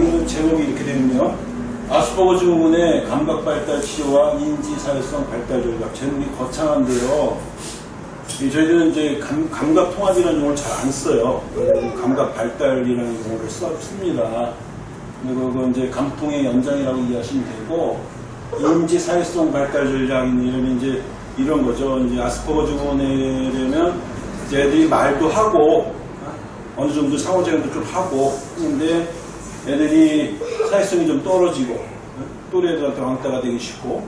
강의는 제목이 이렇게 되는요. 아스퍼거 증후군의 감각 발달 치료와 인지 사회성 발달 전략. 제목이 거창한데요. 이 저희들은 이제 감, 감각 통합이라는 용어를 잘 안 써요. 감각 발달이라는 용어를 써, 씁니다. 그리고 이제 감통의 연장이라고 이해하시면 되고, 인지 사회성 발달 전략이면 이제 이런 거죠. 이제 아스퍼거 증후군에려면 애들이 말도 하고, 어느 정도 상호작용도 좀 하고 했는데 애들이 사회성이 좀 떨어지고 또래들한테 왕따가 되기 쉽고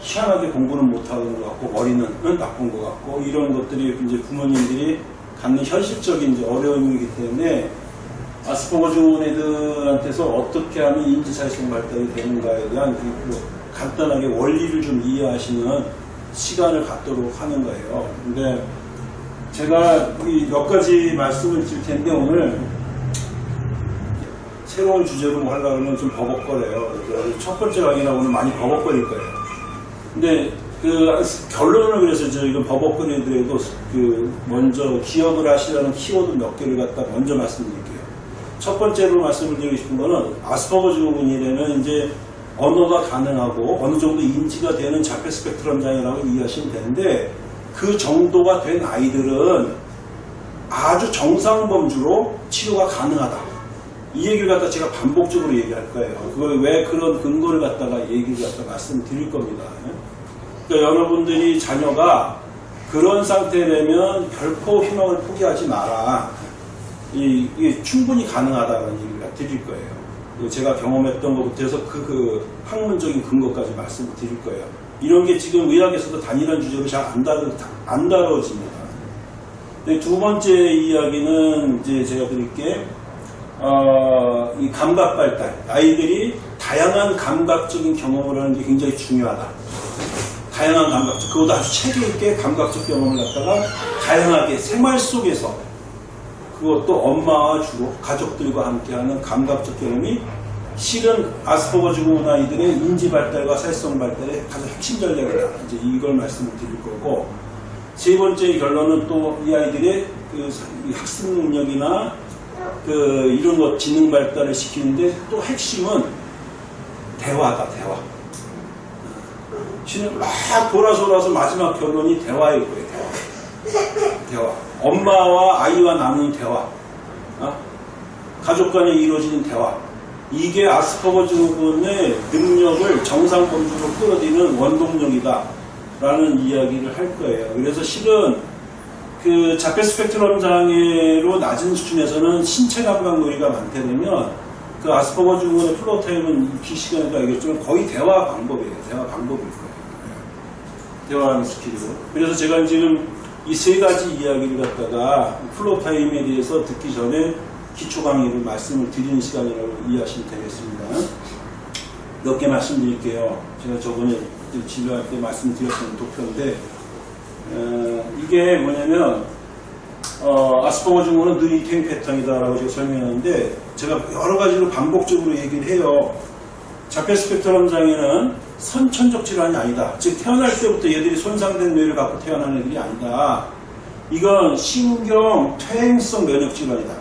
희한하게 공부는 못하는 것 같고 머리는 나쁜 것 같고 이런 것들이 이제 부모님들이 갖는 현실적인 어려움이기 때문에 아스퍼거 증후군 애들한테서 어떻게 하면 인지사회성 발달이 되는가에 대한 그 간단하게 원리를 좀 이해하시는 시간을 갖도록 하는 거예요. 근데 제가 몇 가지 말씀을 드릴 텐데 오늘 새로운 주제로 뭐 하려고 하면 좀 버벅거려요. 첫 번째 오늘 많이 버벅거릴 거예요. 근데 그 결론을 그래서 저 이건 버벅거리더라도 그 먼저 기억을 하시라는 키워드 몇 개를 갖다 먼저 말씀드릴게요. 첫 번째로 말씀을 드리고 싶은 거는 아스퍼거 증후군이라면 이제 언어가 가능하고 어느 정도 인지가 되는 자폐 스펙트럼 장애라고 이해하시면 되는데 그 정도가 된 아이들은 아주 정상 범주로 치료가 가능하다. 이 얘기를 갖다 제가 반복적으로 얘기할 거예요. 그걸 왜 그런 근거를 갖다가 얘기를 갖다 말씀드릴 겁니다. 그러니까 여러분들이 자녀가 그런 상태라면 결코 희망을 포기하지 마라. 이, 게 충분히 가능하다는 얘기를 드릴 거예요. 제가 경험했던 것부터 해서 그, 그 학문적인 근거까지 말씀을 드릴 거예요. 이런 게 지금 의학에서도 단일한 주제로 잘안 다루, 안 다뤄집니다. 두 번째 이야기는 이제 제가 드릴게, 어, 이 감각 발달. 아이들이 다양한 감각적인 경험을 하는 게 굉장히 중요하다. 다양한 감각적, 그것도 아주 체계 있게 감각적 경험을 갖다가 다양하게 생활 속에서 그것도 엄마와 주로 가족들과 함께하는 감각적 경험이 실은 아스퍼거 증후군 아이들의 인지 발달과 사회성 발달의 가장 핵심 전략이다. 이제 이걸 말씀을 드릴 거고 세 번째 결론은 또 이 아이들의 그 학습 능력이나 그 이런 것 지능 발달을 시키는데 또 핵심은 대화다 대화. 실은 막 돌아서 돌아서 마지막 결론이 대화일 거예요. 대화. 대화. 엄마와 아이와 나누는 대화. 어? 가족 간에 이루어지는 대화. 이게 아스퍼거 증후군의 능력을 정상 범주로 끌어들이는 원동력이다. 라는 이야기를 할 거예요. 그래서 실은 그 자폐 스펙트럼 장애로 낮은 수준에서는 신체 감각 놀이가 많다면 그 아스퍼거 증후군의 floor time은 기 시간에도 알겠지만 거의 대화 방법이에요. 대화 방법일 거예요. 대화하는 스킬이고. 그래서 제가 지금 이 세 가지 이야기를 갖다가 floor time에 대해서 듣기 전에 기초 강의를 말씀을 드리는 시간이라고 이해하시면 되겠습니다. 몇 개 말씀드릴게요. 제가 저번에 진료할 때 말씀드렸던 도표인데 어, 이게 뭐냐면 어, 아스퍼거 증후는 느리탱 패턴이다라고 제가 설명했는데 제가 여러 가지로 반복적으로 얘기를 해요. 자폐 스펙트럼 장애는 선천적 질환이 아니다. 즉 태어날 때부터 얘들이 손상된 뇌를 갖고 태어난 애들이 아니다. 이건 신경 퇴행성 면역 질환이다.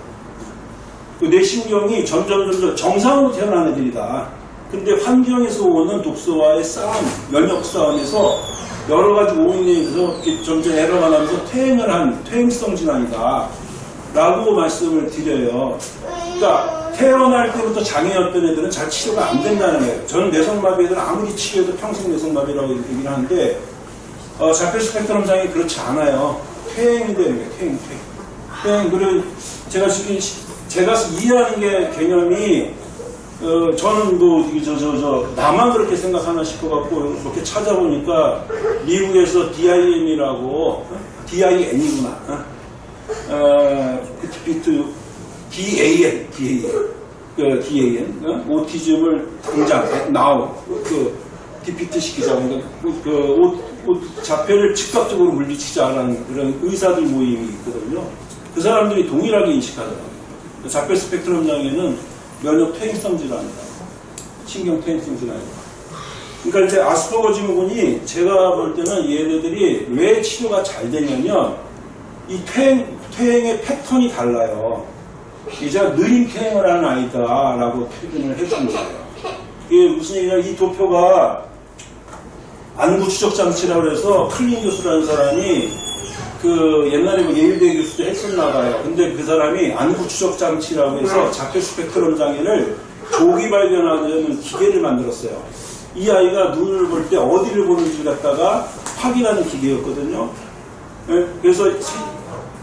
그 뇌신경이 점점 점점 정상으로 태어난 애들이다. 근데 환경에서 오는 독소와의 싸움, 면역 싸움에서 여러 가지 오인에 의해서 점점 에러가 나면서 퇴행을 한 퇴행성 질환이다. 라고 말씀을 드려요. 그러니까 태어날 때부터 장애였던 애들은 잘 치료가 안 된다는 거예요. 저는 내성마비 애들은 아무리 치료해도 평생 내성마비라고 얘기를 하는데 어, 자폐 스펙트럼 장애 그렇지 않아요. 퇴행이 되는 거예요. 퇴행, 퇴행. 퇴행. 그리고 제가 지금 제가 이해하는 게 개념이 어, 저는 뭐, 저, 저, 저, 나만 그렇게 생각하나 싶어갖고, 이렇게 찾아보니까, 미국에서 DIM이라고, DIN이구나. 어? 어, 비트, DAN, DAN. 그, DAN. 어? 오티즘을 당장, now, 그, 디피트 시키자. 그러니까, 그, 그 오, 오, 자폐를 즉각적으로 물리치자라는 그런 의사들 모임이 있거든요. 그 사람들이 동일하게 인식하더라고요. 자폐 스펙트럼 장애는 면역 퇴행성 질환이다. 신경 퇴행성 질환이다. 그러니까 이제 아스퍼거 증후군이 제가 볼 때는 얘네들이 왜 치료가 잘 되냐면 이 퇴행, 퇴행의 패턴이 달라요. 이제 느린 태행을 하는 아이다라고 표현을 해준 거예요. 이게 무슨 얘기냐, 이 도표가 안구 추적 장치라고 해서 클린 교수라는 사람이 그 옛날에 뭐 예일대 교수도 했었나 봐요. 근데 그 사람이 안구 추적 장치라고 해서 자폐 스펙트럼 장애를 조기 발견하는 기계를 만들었어요. 이 아이가 눈을 볼 때 어디를 보는지 갖다가 확인하는 기계였거든요. 예, 그래서 세-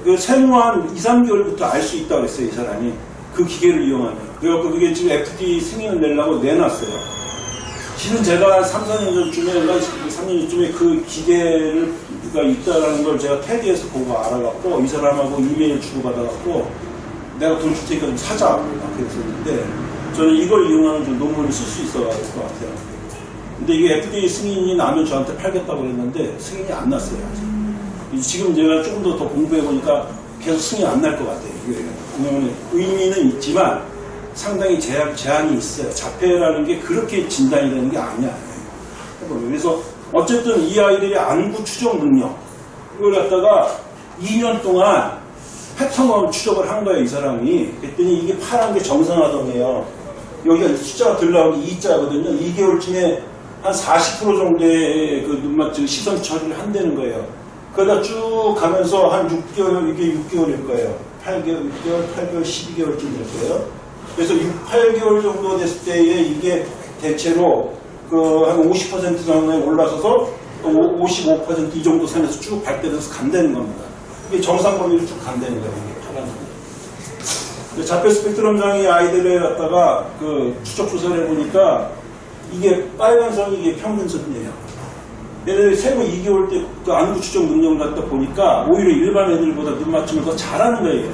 그 생후한 2, 3개월부터 알 수 있다고 그랬어요, 이 사람이. 그 기계를 이용하면. 그래갖고 그게 지금 FDA 승인을 내려고 내놨어요. 실은 제가 3, 4년 전쯤에, 3년 전쯤에 그 기계 가 있다는 걸 제가 테디에서 보고 알아갖고 이 사람하고 이메일 주고받아갖고 내가 돈 줄 테니까 좀 사자. 막 그랬었는데 저는 이걸 이용하는 좀 논문을 쓸 수 있어 갈것 같아요. 근데 이게 FDA 승인이 나면 저한테 팔겠다고 그랬는데 승인이 안 났어요. 아직. 지금 제가 조금 더, 더 공부해보니까 계속 승인이 안날 것 같아요. 이게 왜냐면 의미는 있지만 상당히 제한, 제한이 있어요. 자폐라는 게 그렇게 진단이 되는 게 아니야. 그래서 어쨌든 이 아이들의 안구 추적 능력 이걸 갖다가 2년 동안 패턴을 추적을 한 거예요. 이 사람이. 그랬더니 이게 파란 게 정상화동이에요. 여기가 숫자가 들 나오는 2자거든요. 2개월쯤에 한 40% 정도의 그 눈맞춤 시선 처리를 한다는 거예요. 그러다 쭉 가면서 한 6개월, 이게 6개월일 거예요. 8개월, 6개월, 8개월, 12개월쯤 될 거예요. 그래서 6, 8개월 정도 됐을 때에 이게 대체로 그 한 50% 정도에 올라서서 55%이 정도 선에서 쭉 발달해서 간다는 겁니다. 이게 정상 범위로 쭉 간다는 거예요. 자폐 스펙트럼 장애 아이들을 갖다가 그 추적 조사를 해보니까 이게 빨간 선이 이게 평균선이에요. 얘네들이 생후 2개월 때 그 안구 추적 능력을 갖다 보니까 오히려 일반 애들보다 눈 맞춤을 더 잘하는 거예요.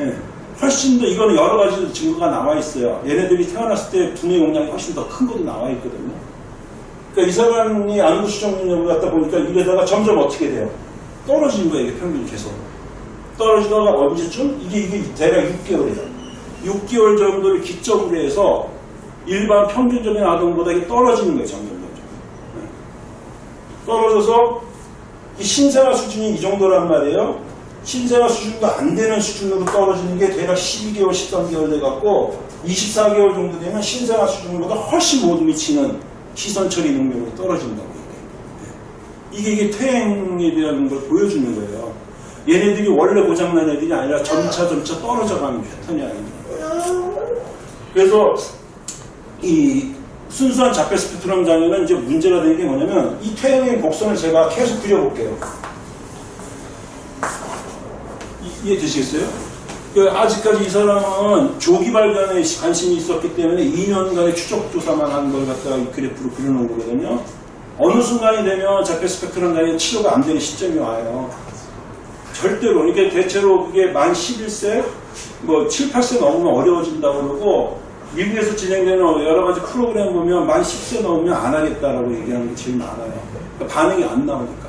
예. 훨씬 더 이거는 여러 가지 증거가 나와 있어요. 얘네들이 태어났을 때 두뇌 용량이 훨씬 더 큰 것도 나와 있거든요. 그러니까 이 사람이 안구 추적 능력을 갖다 보니까 이래다가 점점 어떻게 돼요? 떨어지는 거예요. 평균이 계속. 떨어지다가 언제쯤? 이게, 이게 대략 6개월이에요. 6개월 정도를 기점으로 해서 일반 평균적인 아동보다 이게 떨어지는 거예요. 점점, 점점. 네. 떨어져서 이 신생아 수준이 이 정도란 말이에요. 신생아 수준도 안 되는 수준으로 떨어지는 게 대략 12개월, 13개월 돼갖고 24개월 정도 되면 신생아 수준보다 훨씬 못 미치는 시선 처리 능력으로 떨어진다고 이게. 이게, 이게 퇴행에 대한 걸 보여주는 거예요. 얘네들이 원래 고장난 애들이 아니라 점차 점차 떨어져가는 패턴이 아닙니다. 그래서 이 순수한 자폐 스펙트럼 장애는 이제 문제가 되는 게 뭐냐면 이 퇴행의 곡선을 제가 계속 그려볼게요. 이- 이해되시겠어요? 그 아직까지 이 사람은 조기 발견에 관심이 있었기 때문에 2년간의 추적 조사만 한 걸 갖다가 이 그래프로 그려놓은 거거든요. 어느 순간이 되면 자폐 스펙트럼 장애 치료가 안 되는 시점이 와요. 절대로. 그러니까 대체로 그게 만 11세, 뭐 7, 8세 넘으면 어려워진다고 그러고, 미국에서 진행되는 여러 가지 프로그램 보면 만 10세 넘으면 안 하겠다라고 얘기하는 게 제일 많아요. 그러니까 반응이 안 나오니까.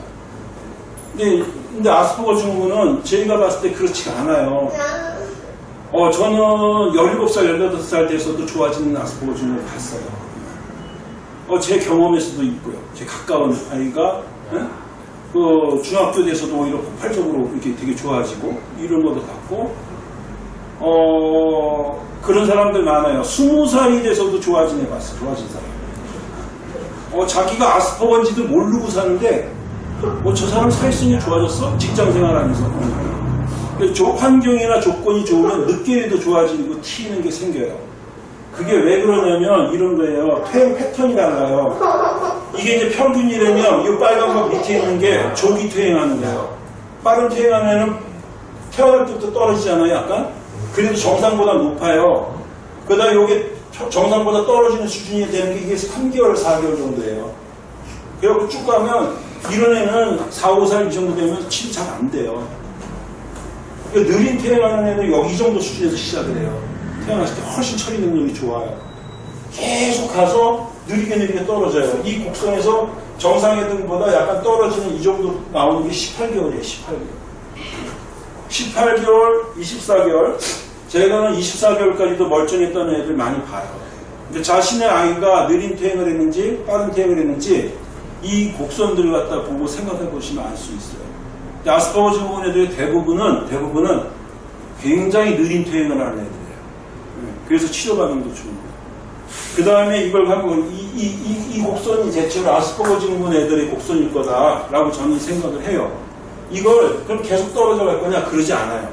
근데, 근데 아스퍼거 증후군은 저희가 봤을 때 그렇지가 않아요. 어, 저는 17살, 18살 돼서도 좋아지는 아스퍼거 증후를 봤어요. 어, 제 경험에서도 있고요. 제 가까운 아이가, 예? 그 중학교 돼서도 오히려 폭발적으로 이렇게 되게 좋아지고 이런 것도 같고 어 그런 사람들 많아요. 스무 살이 돼서도 좋아진 애 봤어. 좋아진 사람. 어 자기가 아스퍼건지도 모르고 사는데 어저 사람 사회성이 좋아졌어? 직장 생활하면서. 그 조- 환경이나 조건이 좋으면 늦게라도 좋아지고 튀는 게 생겨요. 그게 왜 그러냐면 이런 거예요. 퇴행 패턴이 달라요. 이게 이제 평균이라면 이 빨간 거 밑에 있는 게 조기 퇴행하는 거예요. 빠른 퇴행하는 애는 태어날 때부터 떨어지잖아요, 약간. 그래도 정상보다 높아요. 그러다 이게 정상보다 떨어지는 수준이 되는 게 이게 3개월, 4개월 정도예요. 그래갖고 쭉 가면 이런 애는 4, 5살 이 정도 되면 치료 잘 안 돼요. 그러니까 느린 퇴행하는 애는 여기 이 정도 수준에서 시작을 해요. 태어났을 때 훨씬 처리 능력이 좋아요. 계속 가서 느리게 느리게 떨어져요. 이 곡선에서 정상의 등보다 약간 떨어지는 이 정도 나오는 게 18개월이에요. 18개월. 18개월, 24개월. 제가는 24개월까지도 멀쩡했던 애들 많이 봐요. 근데 자신의 아이가 느린 퇴행을 했는지 빠른 퇴행을 했는지 이 곡선들을 갖다 보고 생각해 보시면 알 수 있어요. 아스퍼거 증후군 애들의 대부분은 대부분은 굉장히 느린 퇴행을 하는 애들이에요. 네, 그래서 치료받는 게 좋은 거예요. 그 다음에 이걸 하고 이, 이, 이, 이 곡선이 대체로 아스퍼거 증후군 애들의 곡선일 거다라고 저는 생각을 해요. 이걸 그럼 계속 떨어져 갈 거냐? 그러지 않아요.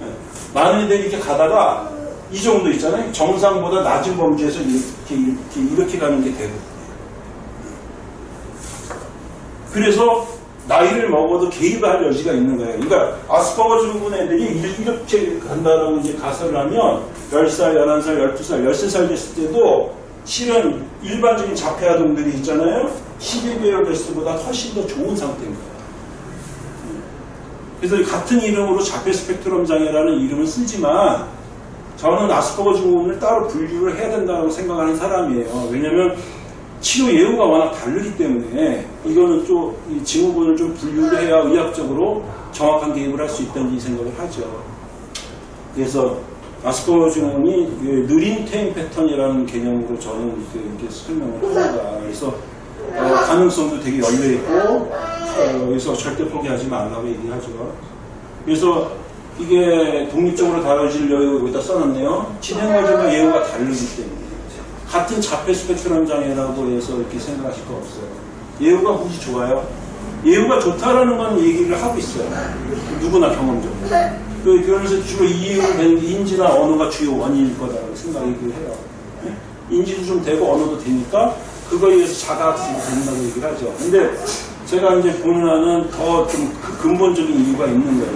네, 많은 애들이 이렇게 가다가 이 정도 있잖아요. 정상보다 낮은 범주에서 이렇게, 이렇게, 이렇게 가는 게 되거든요. 그래서 나이를 먹어도 개입할 여지가 있는 거예요. 그러니까 아스퍼거 증후군 애들이 이렇게 간다라고 이제 가설을 하면 10살, 11살, 12살, 13살 됐을 때도 실은 일반적인 자폐 아동들이 있잖아요. 12개월 됐을 때보다 훨씬 더 좋은 상태인 거예요. 그래서 같은 이름으로 자폐 스펙트럼 장애라는 이름을 쓰지만 저는 아스퍼거 증후군을 따로 분류를 해야 된다고 생각하는 사람이에요. 왜냐하면 치료 예후가 워낙 다르기 때문에 이거는 좀이 증후군을 좀 분류를 해야 의학적으로 정확한 개입을 할 수 있다는 생각을 하죠. 그래서 아스퍼거 증후군이 그 느린 퇴행 패턴이라는 개념으로 저는 이렇게, 설명을 합니다. 그래서 어, 가능성도 되게 열려 있고 어, 그래서 절대 포기하지 말라고 얘기하죠. 그래서 이게 독립적으로 다뤄질 여유가 여기다 써놨네요. 진행 과정과 예후가 다르기 때문에 같은 자폐 스펙트럼 장애라고 해서 이렇게 생각하실 거 없어요. 예후가 굳이 좋아요. 예후가 좋다라는 건 얘기를 하고 있어요. 누구나 경험적으로. 그, 그러면서 주로 되는 게 인지나 언어가 주요 원인일 거다라고 생각을 해요. 인지도 좀 되고 언어도 되니까 그거에 의해서 자가학습이 된다고 얘기를 하죠. 근데 제가 이제 보는 한은 더좀 근본적인 이유가 있는 거예요.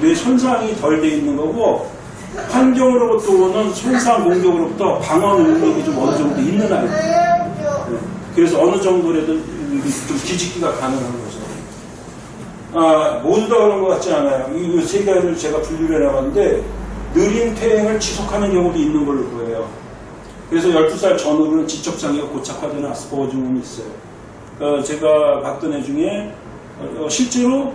뇌 손상이 덜 돼 있는 거고 환경으로부터 오는 손상 공격으로부터 방어 능력이 좀 어느 정도 있는 아이들. 그래서 어느 정도라도 좀 뒤집기가 가능한 거죠. 아, 모두 다 그런 것 같지 않아요. 이 세 가지를 제가 분류를 해나갔는데 느린 퇴행을 지속하는 경우도 있는 걸로 보여요. 그래서 12살 전후로는 지적장애가 고착화되는 아스퍼거 증후군이 있어요. 어, 제가 봤던 애 중에 어, 실제로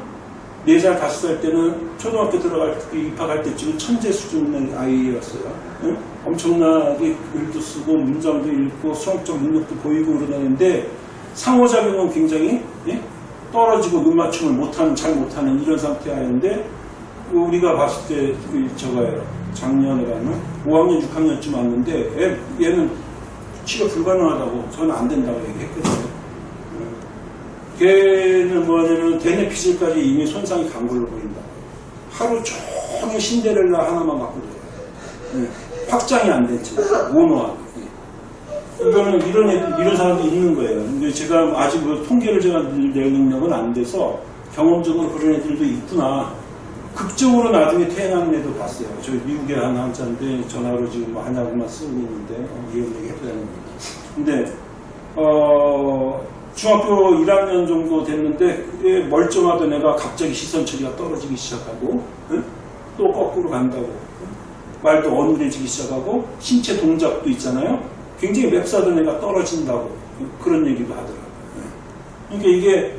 4살, 5살 때는 초등학교 들어갈 때, 입학할 때쯤 천재 수준의 아이였어요. 응? 엄청나게 글도 쓰고 문장도 읽고 수학적 능력도 보이고 그러다는데 상호작용은 굉장히 예? 떨어지고 눈 맞춤을 못하는, 잘 못하는 이런 아이인데 우리가 봤을 때 그, 저거예요. 작년에 가면 5학년, 6학년쯤 왔는데 얘, 얘는 치료 불가능하다고 저는 안 된다고 얘기했거든요. 걔는 뭐냐면 대뇌피질까지 이미 손상이 간 걸로 보인다. 하루 종일 신데렐라 하나만 갖고 들어요. 확장이 안 됐지. 모노하게. 이거는 이런 이런 사람도 있는 거예요. 근데 제가 아직 뭐 통계를 제가 낼 능력은 안 돼서 경험적으로 그런 애들도 있구나. 극적으로 나중에 태어나는 애도 봤어요. 저 미국에 한 한자인데 전화로 지금 뭐 한약만 쓰고 있는데 어, 이런 얘기 해도 되는 겁니다. 근데 어 중학교 1학년 정도 됐는데 멀쩡하던 애가 갑자기 시선 처리가 떨어지기 시작하고 응? 또 거꾸로 간다고 응? 말도 어눌해지기 시작하고 신체 동작도 있잖아요. 굉장히 맵사던 애가 떨어진다고 그런 얘기도 하더라고요. 그러니까 이게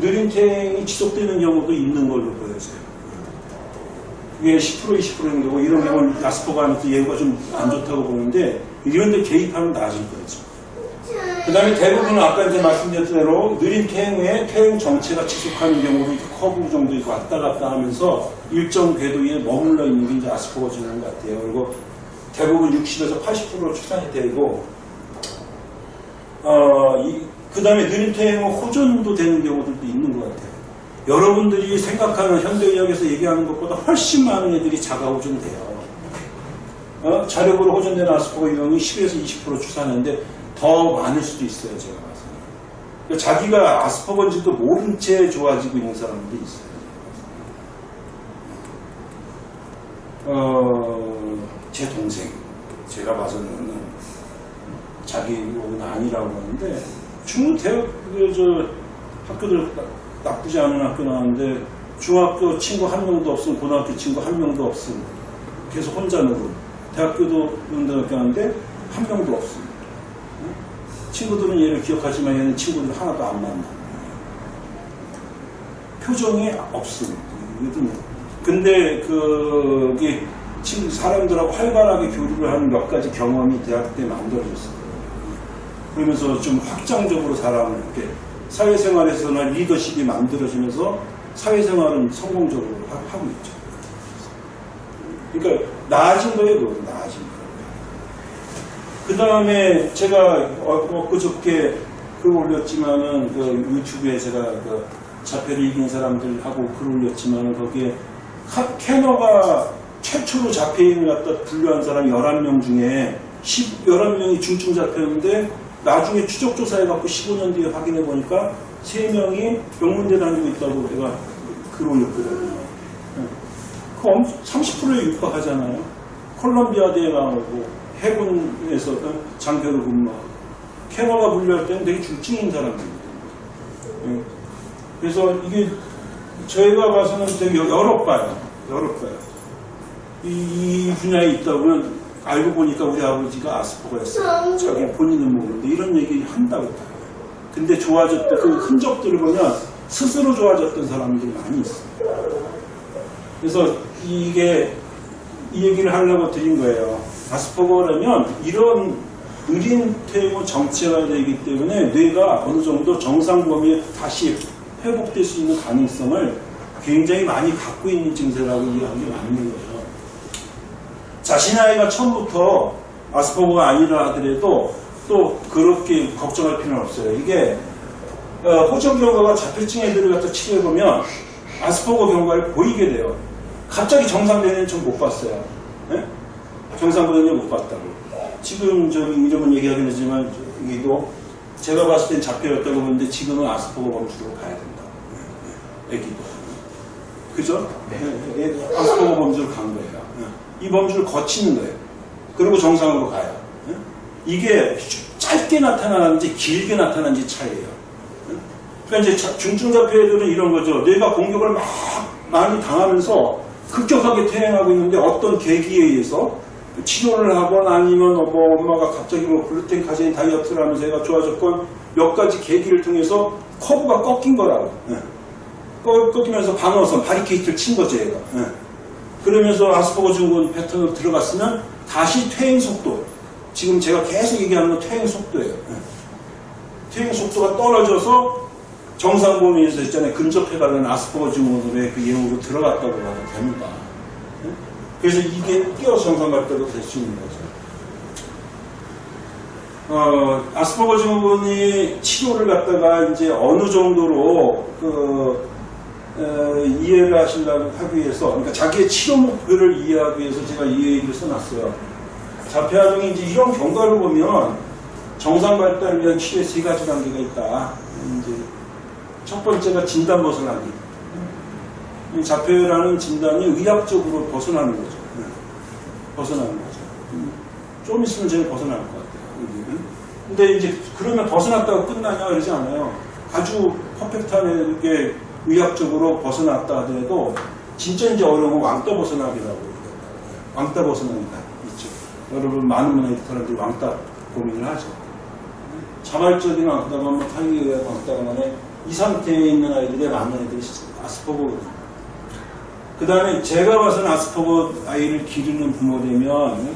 느린 퇴행이 지속되는 경우도 있는 걸로 보여져요. 이게 10% 20% 정도고 이런 경우는 아스퍼가한테 예후가 좀 안 좋다고 보는데 이런 데 개입하면 나아질 거죠. 그 다음에 대부분은 아까 이제 말씀드렸던 대로 느린 퇴행 후에 퇴행 정체가 지속하는 경우로 이렇게 커브 정도 이렇게 왔다 갔다 하면서 일정 궤도에 머물러 있는 게 이제 아스퍼거 증후군 같아요. 그리고 대부분 60에서 80%로 추산이 되고, 어, 그 다음에 느린 후 호전도 되는 경우들도 있는 것 같아요. 여러분들이 생각하는 현대의학에서 얘기하는 것보다 훨씬 많은 애들이 자가 호전돼요. 어? 자력으로 호전되는 아스퍼거 유형이 10에서 20% 추산하는데 더 많을 수도 있어요, 제가 봐서. 그러니까 자기가 아스퍼건지도 모른 채 좋아지고 있는 사람들이 있어요. 어, 제 동생, 제가 봐서는 자기 욕은 아니라고 하는데, 중국 대학, 그, 저, 학교들 나쁘지 않은 학교 나왔는데, 중학교 친구 한 명도 없음, 고등학교 친구 한 명도 없음, 계속 혼자 놀고, 대학교도 운동학교 하는데, 한 명도 없음. 친구들은 얘를 기억하지만 얘는 친구들 하나도 안 만나. 표정이 없음. 근데 그, 이 친구, 사람들하고 활발하게 교류를 하는 몇 가지 경험이 대학 때 만들어졌어요. 그러면서 좀 확장적으로 사람을 이렇게 사회생활에서나 리더십이 만들어지면서 사회생활은 성공적으로 하고 있죠. 그러니까 나아진 거예요, 나아진 거. 그 다음에 제가 어, 엊그저께 글 올렸지만은 그 유튜브에 제가 그 자폐를 이긴 사람들하고 글 올렸지만은 거기에 카- 캐너가 최초로 자폐인을 갖다 분류한 사람 11명 중에 10, 11명이 중증 자폐였는데 나중에 추적조사해갖고 15년 뒤에 확인해 보니까 3명이 명문대 다니고 있다고 내가 글 올렸거든요. 그 30%에 육박하잖아요. 콜롬비아 대에 나오고 해군에서 장교로 근무하고 캐너가 분류할 때는 되게 중증인 사람들이거든요. 예. 그래서 이게 저희가 봐서는 되게 여러 봐요. 여러 봐요. 이, 이 분야에 있다 보면 알고 보니까 우리 아버지가 아스퍼거였어요. 자기 본인은 모르는데 이런 얘기 한다고. 근데 좋아졌던 그 흔적들을 보면 스스로 좋아졌던 사람들이 많이 있어요. 그래서 이게 이 얘기를 하려고 드린 거예요. 아스퍼거라면 이런 느린 퇴행후 정체가 되기 때문에 뇌가 어느 정도 정상 범위에 다시 회복될 수 있는 가능성을 굉장히 많이 갖고 있는 증세라고 이해하는 게 맞는 거예요. 자신의 아이가 처음부터 아스퍼거가 아니라 하더라도 또 그렇게 걱정할 필요는 없어요. 이게 어, 호적 경과가 자폐증 애들을 갖다 치료해보면 아스퍼거 경과를 보이게 돼요. 갑자기 정상 되는 좀 못 봤어요. 예? 정상 보는 못 봤다고. 지금 저기 이름은 얘기하긴 하지만 여기도 제가 봤을 땐 자폐였다고 보는데 지금은 아스퍼거 범주로 가야 된다. 애기도. 그죠? 예, 예, 아스퍼거 범주로 간 거예요. 예. 이 범주를 거치는 거예요. 그리고 정상으로 가요. 예? 이게 짧게 나타나는지 길게 나타나는지 차이예요. 예? 그러니까 이제 자- 중증자폐들은 이런 거죠. 뇌가 공격을 막 많이 당하면서 급격하게 퇴행하고 있는데 어떤 계기에 의해서 치료를 하거나 아니면 뭐 엄마가 갑자기 뭐 글루텐 카제인 다이어트를 하면서 애가 좋아졌건 몇 가지 계기를 통해서 커브가 꺾인 거라고. 예. 꺾- 꺾이면서 방어선, 바리케이트를 친 거죠, 얘가. 예. 그러면서 아스퍼거 증후군 패턴으로 들어갔으면 다시 퇴행 속도. 지금 제가 계속 얘기하는 건 퇴행 속도예요. 예. 퇴행 속도가 떨어져서 정상 범위에서 있잖아요. 근접해가는 아스퍼거 증후군의 그 예후로 들어갔다고 봐도 됩니다. 예? 그래서 이게 뛰어서 정상 갈 때도 될수 있는 거죠. 어, 아스퍼거 증후군이 치료를 갖다가 이제 어느 정도로 그 어, 이해를 하시려고 하기 위해서, 그러니까 자기의 치료 목표를 이해하기 위해서 제가 이 얘기를 써놨어요. 자폐아동이 이제 이런 경과를 보면 정상 발달을 위한 치료의 세 가지 단계가 있다. 이제 첫 번째가 진단 벗어나기. 이 자폐라는 진단이 의학적으로 벗어나는 거죠. 네. 벗어나는 거죠. 음, 좀 있으면 제가 벗어날 것 같아요. 여기는. 근데 이제 그러면 벗어났다고 끝나냐 그러지 않아요. 아주 퍼펙트한 게 의학적으로 벗어났다 하더라도 진짜 이제 어려운 건 왕따 벗어나기라고. 왕따 벗어나기가 있죠. 여러분 많은 문화 사람들이 왕따 고민을 하죠. 자발적인 왕따가 뭐 타이의 왕따가 만에 이 상태에 있는 아이들이 많은 애들이 아스퍼거거든요. 그 다음에 제가 봐서는 아스퍼거 아이를 기르는 부모되면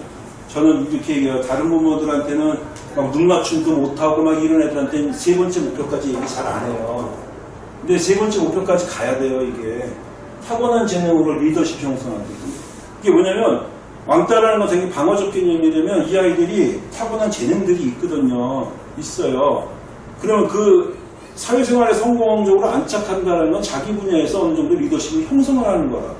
저는 이렇게 얘기해요. 다른 부모들한테는 막 눈 맞춤도 못하고 막 이런 애들한테는 세 번째 목표까지 얘기 잘 안 해요. 근데 세 번째 목표까지 가야 돼요, 이게. 타고난 재능으로 리더십 형성하기. 이게 뭐냐면, 왕따라는 건 되게 방어적 개념이라면 이 아이들이 타고난 재능들이 있거든요. 있어요. 그러면 그 사회생활에 성공적으로 안착한다는 건 자기 분야에서 어느 정도 리더십을 형성을 하는 거라고.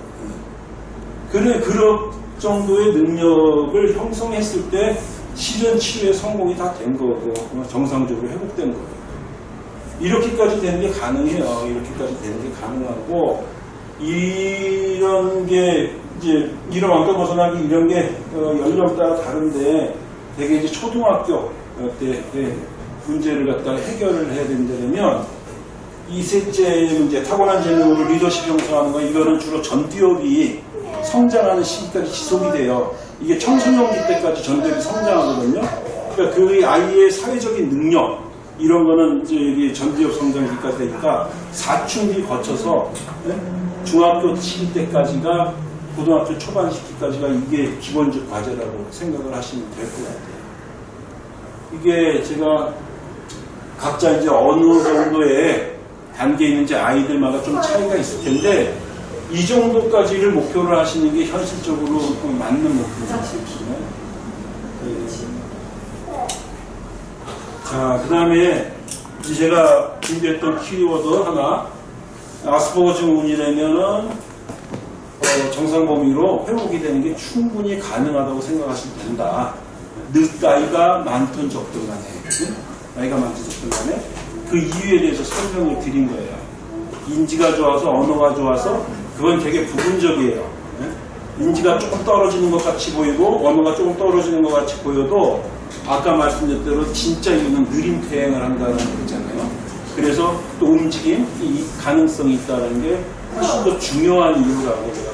그래, 그런 정도의 능력을 형성했을 때 실현 치료에 성공이 다 된 거고, 정상적으로 회복된 거예요. 이렇게까지 되는 게 가능해요. 이렇게까지 되는 게 가능하고, 이런 게, 이제, 이런 왕따 벗어나기 이런 게, 어, 연령 따라 다른데, 되게 이제 초등학교 때 예, 문제를 갖다가 해결을 해야 된다면, 이 셋째 문제, 타고난 재능으로 리더십 형성하는 거, 이거는 주로 전두엽이 성장하는 시기까지 지속이 돼요. 이게 청소년기 때까지 전두엽이 성장하거든요. 그러니까 그 아이의 사회적인 능력, 이런 거는 이제 전두엽 성장기까지 되니까 사춘기 거쳐서 네? 중학교 시기 때까지가 고등학교 초반 시기까지가 이게 기본적 과제라고 생각을 하시면 될 것 같아요. 이게 제가 각자 이제 어느 정도의 단계에 있는지 아이들마다 좀 차이가 있을 텐데 이 정도까지를 목표로 하시는 게 현실적으로 맞는 목표입니다. 자, 그 다음에 제가 준비했던 키워드 하나. 아스퍼거 증후군이라면은 어, 정상 범위로 회복이 되는 게 충분히 가능하다고 생각하시면 된다. 늦 나이가 많든 적든 간에 응? 나이가 적든 간에 그 이유에 대해서 설명을 드린 거예요. 인지가 좋아서 언어가 좋아서 그건 되게 부분적이에요. 응? 인지가 조금 떨어지는 것 같이 보이고 언어가 조금 떨어지는 것 같이 보여도 아까 말씀드린 대로 진짜 이유는 느린 퇴행을 한다는 거잖아요. 그래서 또 움직임, 이 가능성이 있다는 게 훨씬 더 중요한 이유라고 제가